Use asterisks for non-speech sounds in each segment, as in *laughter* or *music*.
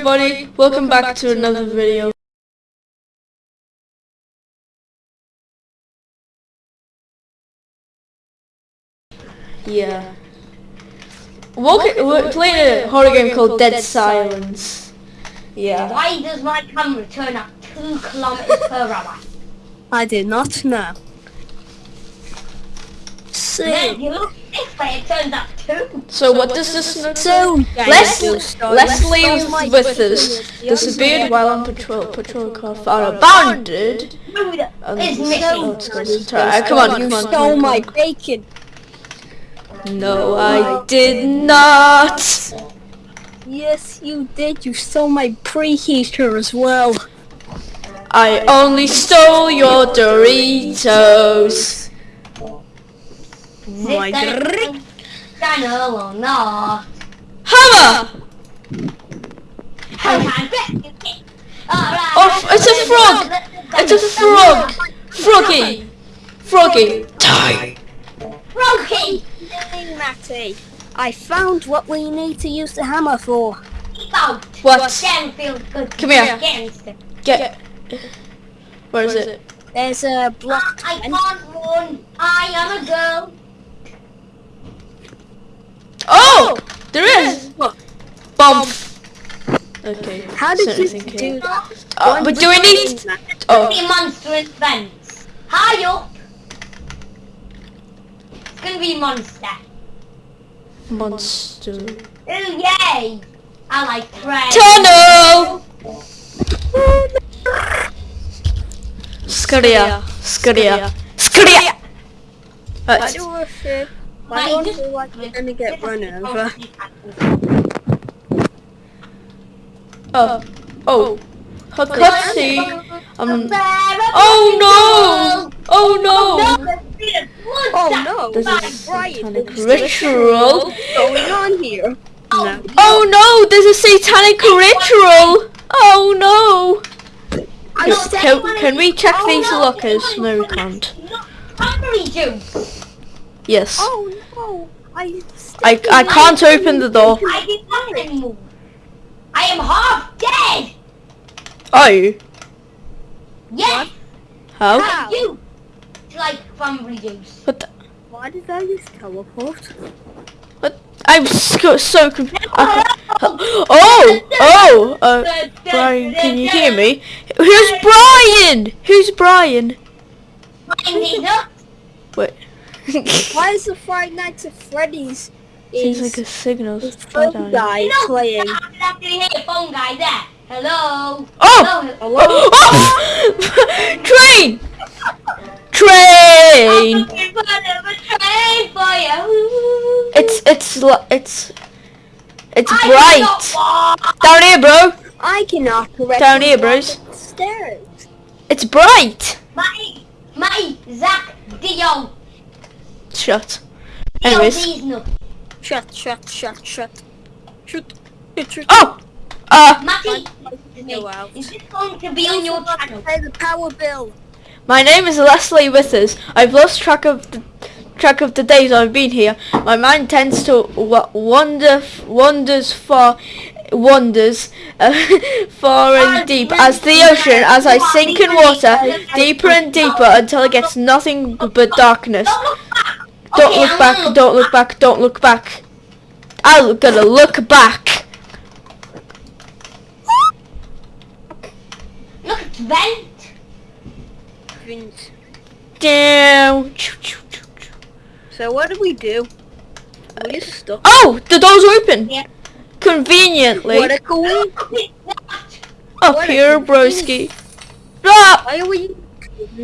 everybody, welcome back to another video. Yeah. We're, we're playing a horror game called Dead Silence. Yeah. Why does my camera turn at two kilometers per hour? I do not know. Then So, you look this way, it turns at two. So what does this look so Les- guys, Leslie let's was start with this video. Disappeared while on patrol. Patrol car found abandoned. It's so- missing. it's gone to try- Come on, You come on. stole my bacon. No, I did not. Yes, you did. You stole my preheater as well. I only stole your Doritos. Is oh, oh, my it gonna channel or not? Hammer! Alright. Oh, it's a frog! It's a frog! Froggy! Froggy! Die! Froggy! Matty. I found what we need to use the hammer for. Keep out. What? Again feels good. Come here. Get. Where is it? There's a block. I can't run. I am a girl. Oh! There is! What? Bump! Okay. How did you certainly do can. that? Uh, but do we need... Oh. Be monster in fence. High up. It's gonna be monster. Monster. Ooh, yay! I like prey. Tunnel! Scaria. Scaria. Scaria! I Right. do feel, Why I don't just- feel like we're gonna get run over. Oh. Oh. Her cutscene. Um. Oh Oh no! Oh no! Oh no! This my is satanic ritual. What's going on here? No. Oh no! There's a satanic ritual! Oh no! Can, can, can we check Oh, these lockers? No, we not- can't. Cranberry juice. Yes. Oh no! I. I, I can't open the door. I did not anymore. I am half dead. Are you? Yes. How? How? You. It's like cranberry juice. What the, Why did I just teleport? what? I'm so, so confused. Oh! *laughs* Oh! Uh, Brian, can you hear me? Who's *laughs* Brian? Who's Brian? Mine is up. Wait. *laughs* Why is the Friday Nights at Freddy's Seems like a signal. this Bad phone guy No, playing? I'm not gonna hear phone guy there. Hello. Oh! Hello. *laughs* Oh! *laughs* oh! Train! Train! I'm looking for a train for you. It's it's it's it's I bright. Down here, bro. I cannot correct Down here, bros. Stairs. It's bright. My, my Zach Dio. Shut. Dio Anyways. these nuts. Shut, shut, shut, shut. Shut. Shut. Oh. Uh, Matty, is this going to be on your channel? Pay the power bill. my name is Leslie Withers. I've lost track of the track of the days I've been here. My mind tends to wa- wander, wanders far, wanders uh, *laughs* far and deep as the ocean. As I sink in water, deeper and deeper until it gets nothing but darkness. Don't look back. Don't Okay, look I'm back, gonna don't look back, don't look back. I'm gonna look back. Look, it's vent. Vince. Down. Choo, choo, choo, choo. So what do we do? We just stuck. Oh, the door's open. Yeah. Conveniently. What a cool. Up what here, broski. Ah, Why are we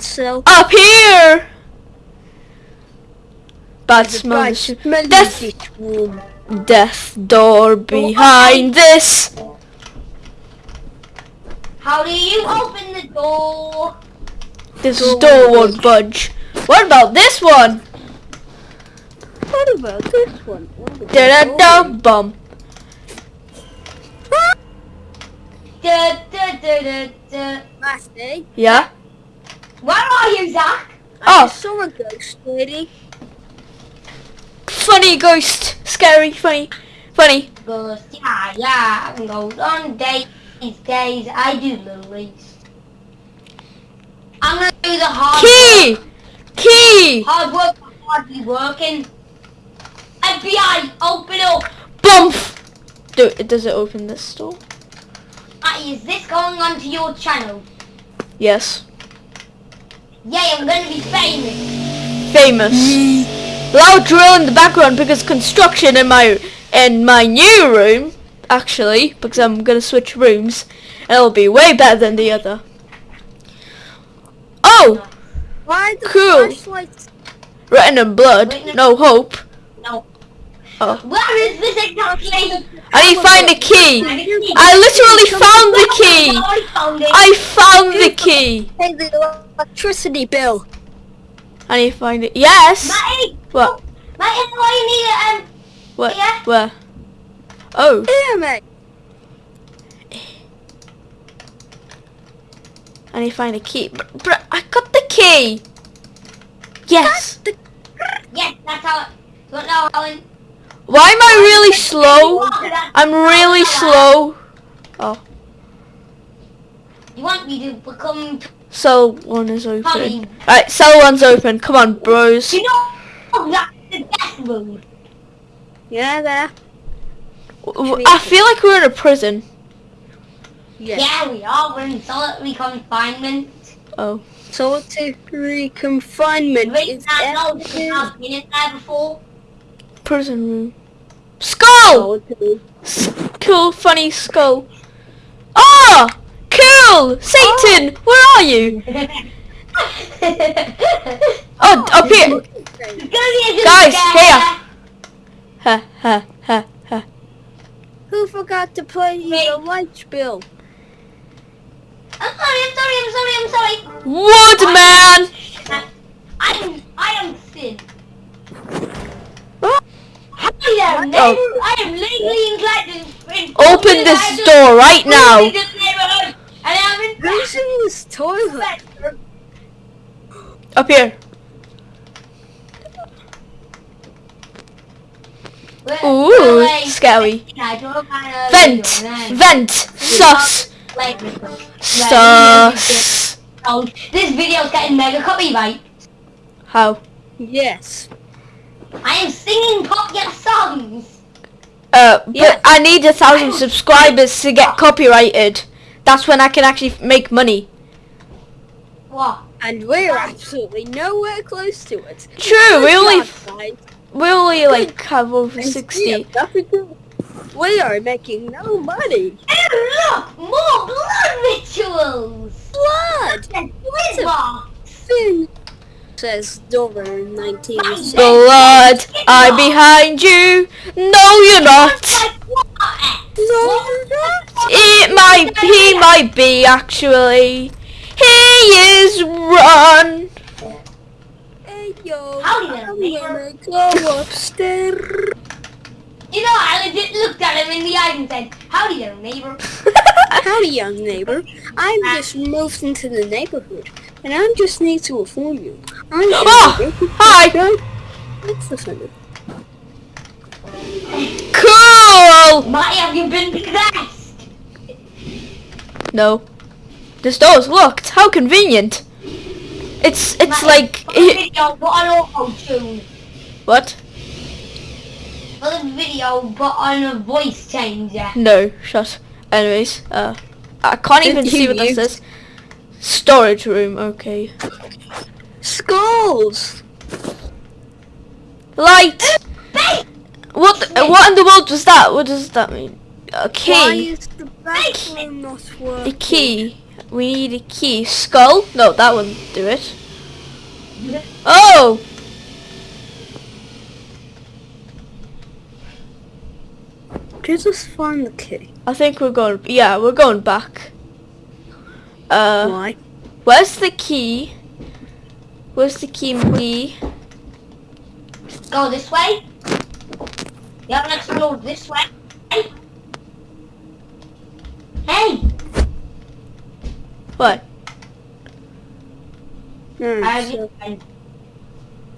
so? up here. Bad smell. Right, Death. smelly Death. this room. Death door behind this. How do you open the door? This Door door won't won't budge. What about this one? What about this one? What about Da da this da one? bum. Da, da, da, da, da. Matty, Yeah. Where are you, Zach? I Oh. just saw a ghost lady. Funny ghost. Scary. Funny. Funny. Ghost. Yeah, yeah, I can go on days, days. I do lilies. I'm gonna do the hard Key! Key! Hard work, hardly working. FBI, open up. Bump! Do. Does it open this door? Matty, is this going onto your channel? Yes. Yay, I'm gonna be famous. Famous. Loud drill in the background because construction in my in my new room, actually, because I'm gonna switch rooms, and it'll be way better than the other. Oh, Why the Cool. flashlights? written in blood, no hope. No. Oh, Where is this exactly? I need to find the key. I literally found the key. I found. I found the key. Pay the electricity bill. I need to find it. Yes. Matty, What? Matty, why you need it? Um, What? Yeah. Where? Oh. Damn it. I need to find a key. Br- br- I got the key. Yes. yes, that's how. You want to know how? Why am I really slow? I'm really slow. Oh, You want me to become? cell one is open. Honey. Alright, cell one's open. Come on, bros. You know that's the death room. Yeah, there. W- w- I feel like we're in a prison. Yeah. Yeah, we are. We're in solitary confinement. Oh. Solitary confinement Wait, is I know this active. has been in there before. Prison room. Skull! Solitary. S- cool, funny skull. Ah! Cool! Satan! Where are you? *laughs* Oh, up here! It's gonna be a good Guys, scare. here. Ha ha ha ha. Who forgot to pay Me. the light bill? I'm sorry, I'm sorry, I'm sorry, I'm sorry. Woodman! I'm, I am Sid. Oh. Hi there, neighbor. I am legally inclined to Open this door right now. In this neighborhood, and I'm Who's in this toilet? Up here. Wait, Ooh, wait, scary. I Vent! video. Vent! Sus! Wait, Sus! Oh, this video's getting mega copyright. How? Yes. I am singing popular songs. Uh, but Yeah. I need a thousand subscribers to get copyrighted. That's when I can actually make money. What? And we're absolutely nowhere close to it. True, we only we only like have over sixty. yeah, nothing to- We are making no money. And look, more blood rituals. Blood! Wizard. Finn says Dover 1960. Blood, I'm behind you. No, you're not. What? No, you're not. It might, he might be actually. He is run. Hey yo, Howdy there, I'm neighbor. gonna go upstairs. You know, I legit looked at him in the eyes and said, howdy there, neighbor. *laughs* Howdy, young neighbor. I'm just moved into the neighborhood, and I just need to inform you. I'm *gasps* Oh, hi. What's the thunder? Cool. Marty, have you been possessed? No, this door's locked. How convenient. It's it's Marty, like For the video, put on auto-tune. what? For the video, put on a voice changer. No, shut. Anyways, uh, I can't even *laughs* see what that You- says. Storage room. Okay. Skulls! Light. What? The, what in the world was that? What does that mean? A Why key. is the bathroom not A key. We need a key. Skull? No, that wouldn't do it. Oh! Can you just us find the key. I think we're going. Yeah, we're going back. Uh, Why? where's the key? Where's the key, McGee? Go this way. You haven't explored this way. Hey! What? Hmm, I so-.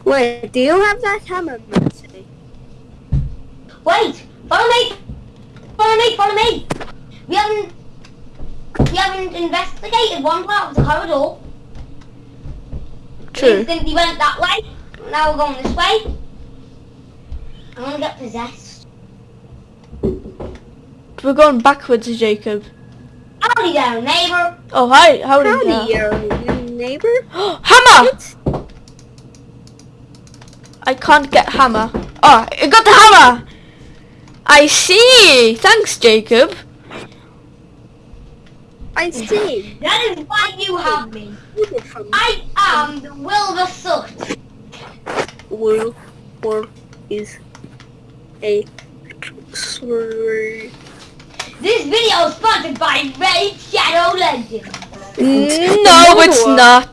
Wait, do you have that hammer, Mercy? Wait! Follow me! Follow me, follow me. We haven't, we haven't investigated one part of the corridor. True. Instantly went that way. Now we're going this way. I'm gonna get possessed. We're going backwards, Jacob. Howdy there, neighbor. Oh, hi. Howdy. Howdy, there. new neighbor. *gasps* hammer! I can't get hammer. Ah, oh, I got the hammer! I see! Thanks, Jacob. I see. That is why you have me. I am the Wilbur Soot. Will or is a slur. This video is sponsored by Raid Shadow Legends. Mm, no, it's not.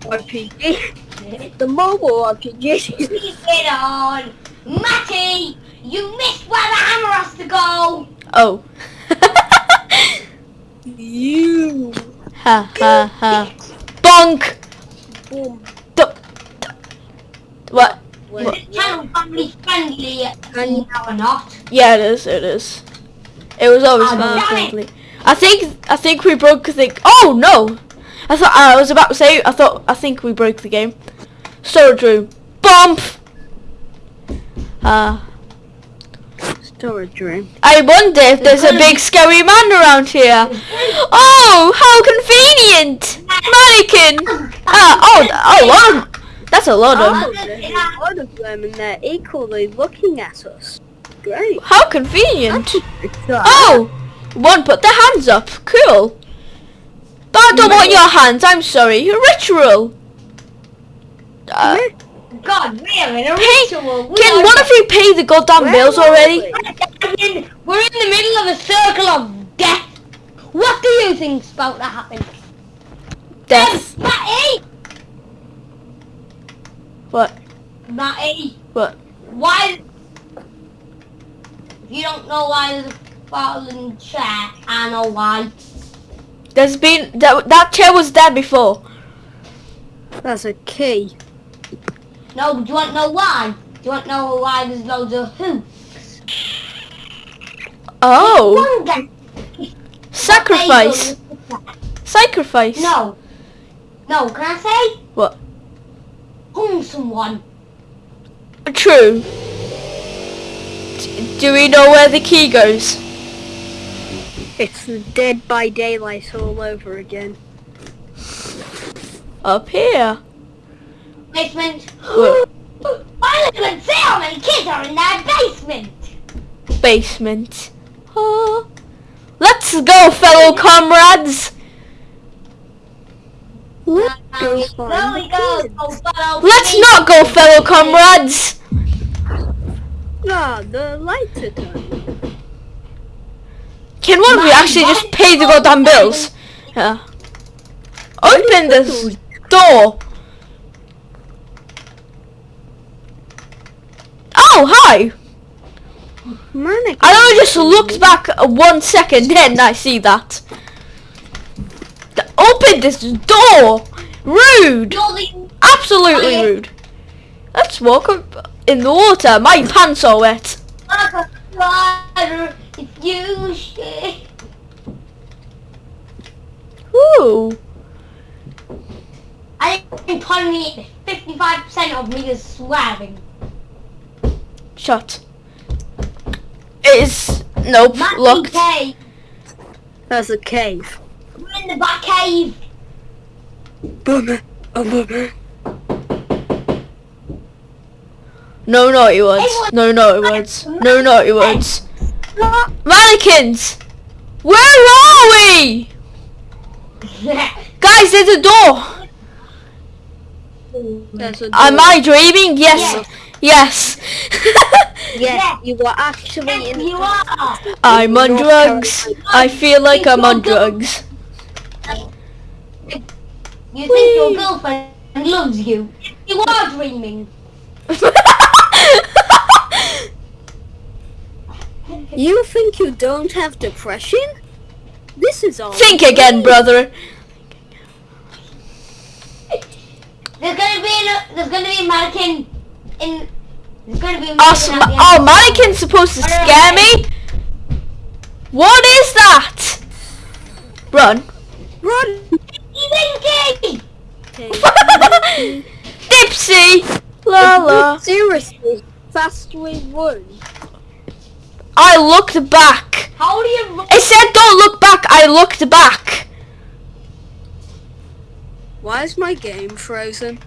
RPG. The mobile RPG. *laughs* Please get on. Matty, you missed where the hammer has to go. Oh. you. ha ha ha. Bonk! Boom. Du- du- What? This channel family friendly And or not. Yeah, it is. It is. It was always Oh, family damn it. I think. I think we broke the. Oh no! I thought I was about to say. I thought. I think we broke the game. Storage room. Bump. Ah. storage room. I wonder if there's a big scary man around here. *laughs* Oh, how convenient! Mannequin! *laughs* Ah, oh, a lot of, that's a lot Oh, of, there's a lot of them and they're equally looking at us. Great. how convenient. Oh, one put their hands up, cool. But I don't want your hands, I'm sorry, a ritual. Uh, God, we're in a pay, ritual. We can are- one of you pay the goddamn Where bills already? We? We're in the middle of a circle of death. What do you think's about to happen? Death. Matty! What? Matty, What? why... If you don't know why there's a fallen chair, I know why. There's been, that, that chair was there before. That's a key. No, but do you want to know why? Do you want to know why there's loads of hoops? Oh. sacrifice. Sacrifice. No. No, can I say? What? Hung someone. True. D- Do we know where the key goes? It's the Dead by Daylight all over again. Up here. Basement. What? *gasps* I live and see how many kids are in that basement. Basement. Oh. Let's go, fellow comrades. Let's go we find slowly the go, kids. Oh, go follow Let's not go, fellow comrades. Ah, the lights are done. Can one of you actually just pay the goddamn bills? Yeah. Open this door. Oh, hi. Mannequin. I only just looked back one second, then I see that. Open this door! Rude! Absolutely rude. Let's walk up in the water. My pants are wet. water. If you shake. Ooh. I think probably 55% of me is swearing. Shut. It is. Nope. Matty Locked. cave. That's a cave. We're in the back cave. Bummer. Oh, bummer. No no, naughty words. No no, naughty words. No no, naughty words. Mannequins! Where are we? *laughs* Guys, there's a door. That's a Am. I dreaming? Yes. Yes. Yes, *laughs* you were actually yes, in you are. I'm on drugs. I feel like I'm on drugs. You think your girlfriend loves you. You are dreaming. *laughs* You think you don't have depression? This is all. Think again, brother. There's gonna be a, there's gonna be a mannequin in there's gonna be a Oh, mannequin sm- at the end. oh mannequin's supposed to scare me? What is that? Run. Run! Winky! *laughs* Dipsy. La la. Seriously, fast we one. I looked back. How do you run? It said don't look back. I looked back. Why is my game frozen?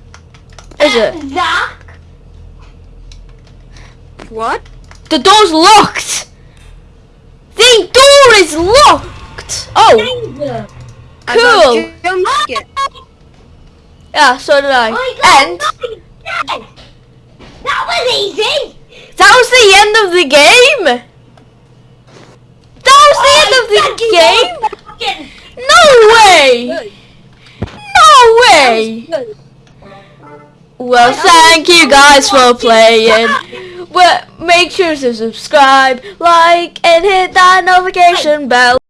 Is it? Zach? What? The door's locked. The door is locked. Oh, Danger. I Cool. jump scare. yeah. So did I. My god, And no. That was easy! that was the end of the game. That was the oh, end of the game. game! No way. No way. Well, thank you guys for playing. Well, make sure to subscribe, like, and hit that notification bell.